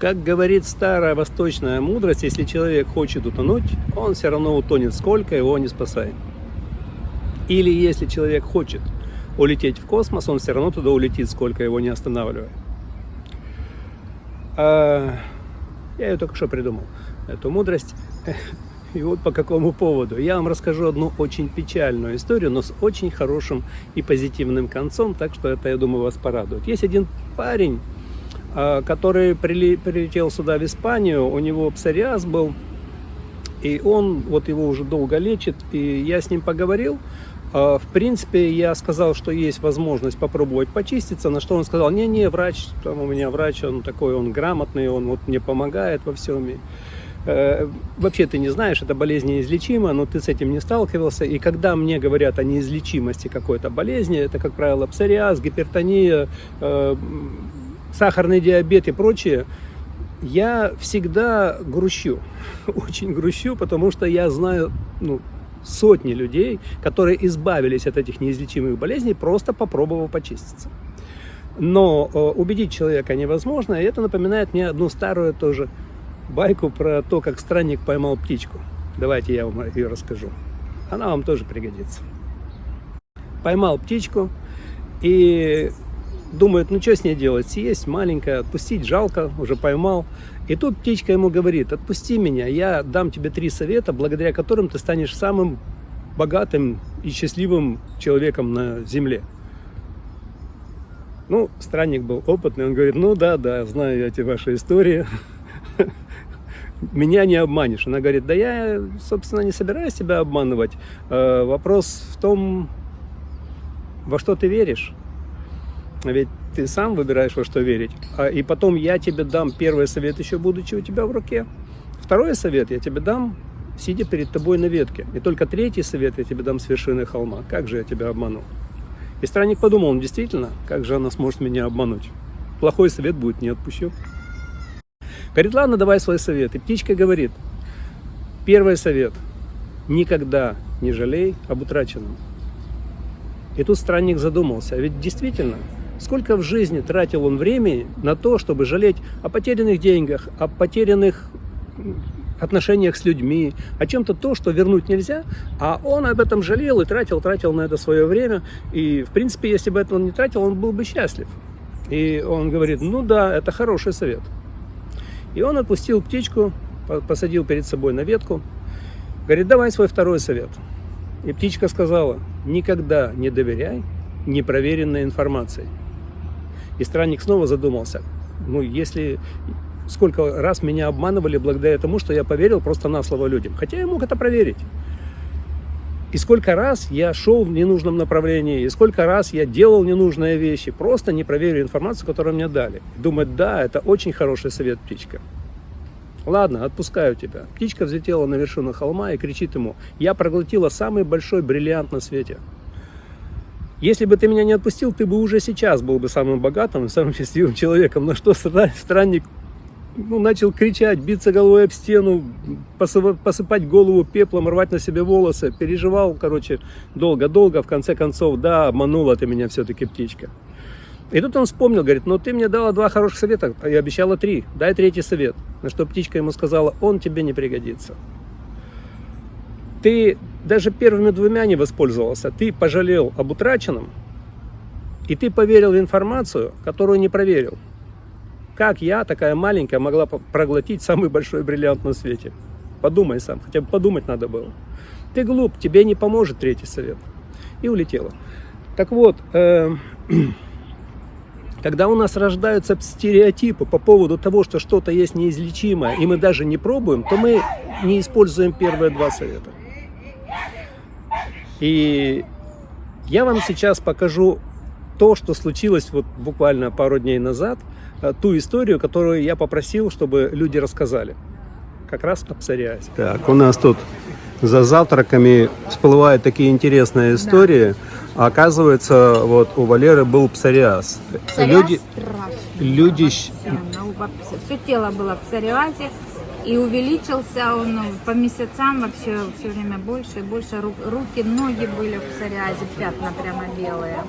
Как говорит старая восточная мудрость, если человек хочет утонуть, он все равно утонет, сколько его не спасает. Или если человек хочет улететь в космос, он все равно туда улетит, сколько его не останавливая. А, я ее только что придумал, эту мудрость. И вот по какому поводу. Я вам расскажу одну очень печальную историю, но с очень хорошим и позитивным концом, так что это, я думаю, вас порадует. Есть один парень, который прилетел сюда в Испанию, у него псориаз был, и он вот его уже долго лечит, и я с ним поговорил, а, в принципе, я сказал, что есть возможность попробовать почиститься, на что он сказал, не-не, врач, там у меня врач, он такой, он грамотный, он вот мне помогает во всем. И, э, вообще ты не знаешь, эта болезнь неизлечима, но ты с этим не сталкивался. И когда мне говорят о неизлечимости какой-то болезни, это, как правило, псориаз, гипертония, э, сахарный диабет и прочее, я всегда грущу, очень грущу, потому что я знаю, ну, сотни людей, которые избавились от этих неизлечимых болезней, просто попробовав почиститься. Но э, убедить человека невозможно, и это напоминает мне одну старую тоже байку про то, как странник поймал птичку. Давайте я вам ее расскажу. Она вам тоже пригодится. Поймал птичку и думает, ну что с ней делать, съесть маленькая, отпустить жалко, уже поймал. И тут птичка ему говорит, отпусти меня, я дам тебе три совета, благодаря которым ты станешь самым богатым и счастливым человеком на земле. Ну, странник был опытный, он говорит, ну да, да, знаю эти ваши истории, меня не обманешь. Она говорит, да я, собственно, не собираюсь тебя обманывать. Э, вопрос в том, во что ты веришь. Ведь ты сам выбираешь, во что верить. А, и потом я тебе дам первый совет, еще будучи у тебя в руке. Второй совет я тебе дам, сидя перед тобой на ветке. И только третий совет я тебе дам с вершины холма. Как же я тебя обманул? И странник подумал, он действительно, как же она сможет меня обмануть? Плохой совет будет, не отпущу. Говорит, ладно, давай свой совет. И птичка говорит, первый совет, никогда не жалей об утраченном. И тут странник задумался, а ведь действительно, Сколько в жизни тратил он времени на то, чтобы жалеть о потерянных деньгах, о потерянных отношениях с людьми, о чем-то то, что вернуть нельзя, а он об этом жалел и тратил, тратил на это свое время, и, в принципе, если бы это он не тратил, он был бы счастлив. И он говорит, ну да, это хороший совет. И он отпустил птичку, посадил перед собой на ветку, говорит, давай свой второй совет. И птичка сказала, никогда не доверяй непроверенной информации. И странник снова задумался. Ну, если сколько раз меня обманывали благодаря тому, что я поверил просто на слово людям. Хотя я мог это проверить. И сколько раз я шел в ненужном направлении, и сколько раз я делал ненужные вещи, просто не проверив информацию, которую мне дали. Думать, да, это очень хороший совет, птичка. Ладно, отпускаю тебя. Птичка взлетела на вершину холма и кричит ему, я проглотила самый большой бриллиант на свете. Если бы ты меня не отпустил, ты бы уже сейчас был бы самым богатым, самым счастливым человеком. На что странник ну, начал кричать, биться головой об стену, посыпать голову пеплом, рвать на себе волосы. Переживал, короче, долго-долго. В конце концов, да, обманула ты меня все-таки, птичка. И тут он вспомнил, говорит, ну ты мне дала два хороших совета, а я обещала три, дай третий совет. На что птичка ему сказала, он тебе не пригодится. Ты даже первыми двумя не воспользовался, ты пожалел об утраченном, и ты поверил в информацию, которую не проверил. Как я, такая маленькая, могла проглотить самый большой бриллиант на свете? Подумай сам, хотя бы подумать надо было. Ты глуп, тебе не поможет третий совет. И улетела. Так вот, э, когда у нас рождаются стереотипы по поводу того, что что-то есть неизлечимое, и мы даже не пробуем, то мы не используем первые два совета. И я вам сейчас покажу то, что случилось вот буквально пару дней назад, э, ту историю, которую я попросил, чтобы люди рассказали. Как раз о псориазе. Так, у нас тут за завтраками всплывают такие интересные истории. Да. Оказывается, вот у Валеры был псориаз. Псориаз люди, люди... Все, все тело было в псориазе. И увеличился он ну, по месяцам вообще все время больше и больше. Руки, ноги были в псориазе, пятна прямо белые.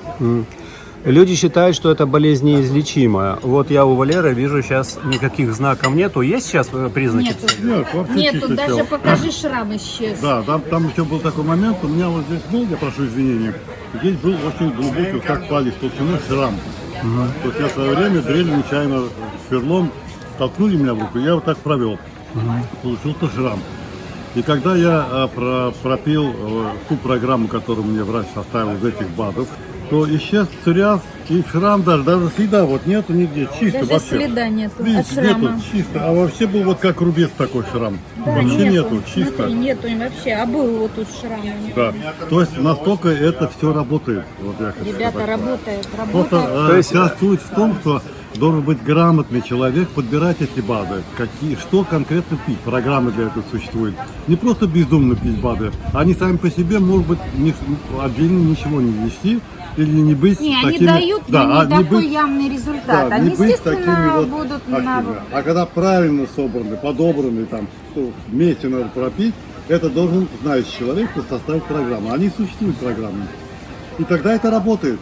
Люди считают, что это болезнь неизлечимая. Вот я у Валеры вижу сейчас никаких знаков нету. Есть сейчас э, признаки? Нету. Нет, вообще Нету, чисто даже тело. покажи шрам исчез. Да, там, там еще был такой момент, у меня вот здесь был, я прошу извинения, здесь был очень глубокий, вот как палец толщиной шрам. То есть я в свое время дрель нечаянно сверлом толкнули меня в руку, я вот так провел. Получился шрам. И когда я а, про- пропил э, ту программу, которую мне врач составил из этих БАДов, то исчез псориаз и шрам даже, даже следа вот нету нигде, чисто Даже вообще. следа нету от Видите, шрама. нету, чисто. А вообще был вот как рубец такой шрам. Да, вообще нету, чисто. Смотри, нету им вообще. А был вот тут шрам. Да. То есть настолько это все работает. Вот я хочу Ребята, сказать. работает, Просто работает. э, То есть- вся суть в том, что должен быть грамотный человек, подбирать эти БАДы, какие, что конкретно пить. Программы для этого существуют. Не просто бездумно пить БАДы. Они сами по себе, может быть, ни- отдельно ничего не вести или не быть Не, они такими... дают да, не а не такой быть- явный результат. да, они, не быть естественно, такими вот будут на... активными. А когда правильно собраны, подобраны, там, что вместе надо пропить, это должен знающий человек составить программу. Они существуют программы. И тогда это работает.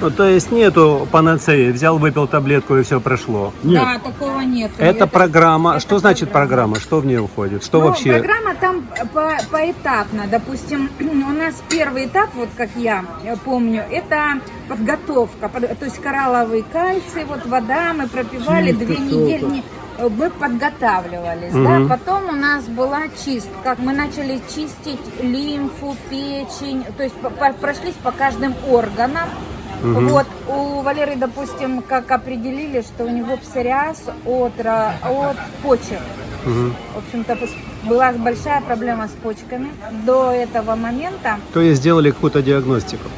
Ну, то есть нету панацеи. Взял, выпил таблетку и все прошло. Нет, Да, такого нет. Это, программа. что значит программа? Что в нее входит? Что Ну, вообще? Программа там по- поэтапно. Допустим, у нас первый этап, вот как я помню, это подготовка. Под- То есть коралловый кальций, вот вода, мы пропивали Чистка, две недели. Не- Мы подготавливались, Мгм. да. Потом у нас была чистка. Мы начали чистить лимфу, печень. То есть по- по- прошлись по каждым органам. Мгм. Вот у Валеры, допустим, как определили, что у него псориаз от, от почек. Мгм. В общем-то, была большая проблема с почками. До этого момента То есть сделали какую-то диагностику.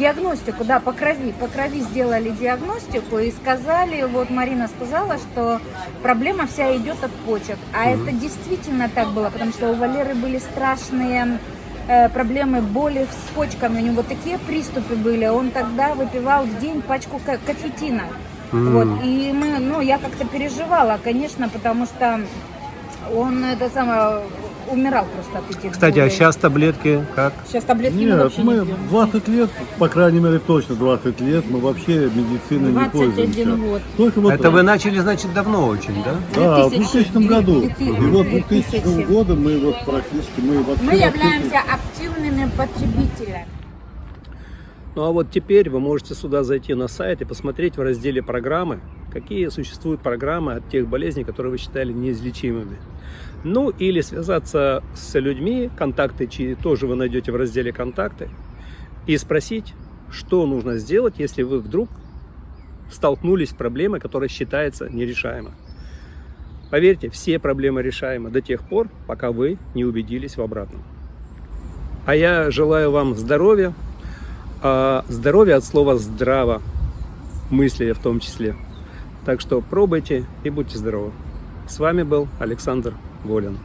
Диагностику, да, по крови, по крови сделали диагностику и сказали, вот Марина сказала, что проблема вся идет от почек. А это действительно так было, потому что у Валеры были страшные э, проблемы, боли с почками, у него такие приступы были, он тогда выпивал в день пачку ка- кофетина. М. Вот, и мы, ну, я как-то переживала, конечно, потому что он это самое умирал просто от этих Кстати, а сейчас таблетки как? Сейчас таблетки мы Нет, вообще не мы пьем. 20 лет, по крайней мере точно 20 лет, мы вообще медициной не 21 пользуемся. год. Только вот, Это вы начали, значит, давно очень, да? да, в 2000 2000 году. И вот две 2000 тысячи. года мы вот практически, мы вообще... Мы являемся активными потребителями. Ну а вот теперь вы можете сюда зайти на сайт и посмотреть в разделе программы, какие существуют программы от тех болезней, которые вы считали неизлечимыми. Ну или связаться с людьми, контакты чьи тоже вы найдете в разделе контакты, и спросить, что нужно сделать, если вы вдруг столкнулись с проблемой, которая считается нерешаемой. Поверьте, все проблемы решаемы до тех пор, пока вы не убедились в обратном. А я желаю вам здоровья, а здоровье от слова здраво, мысли в том числе. Так что пробуйте и будьте здоровы. С вами был Александр Волин.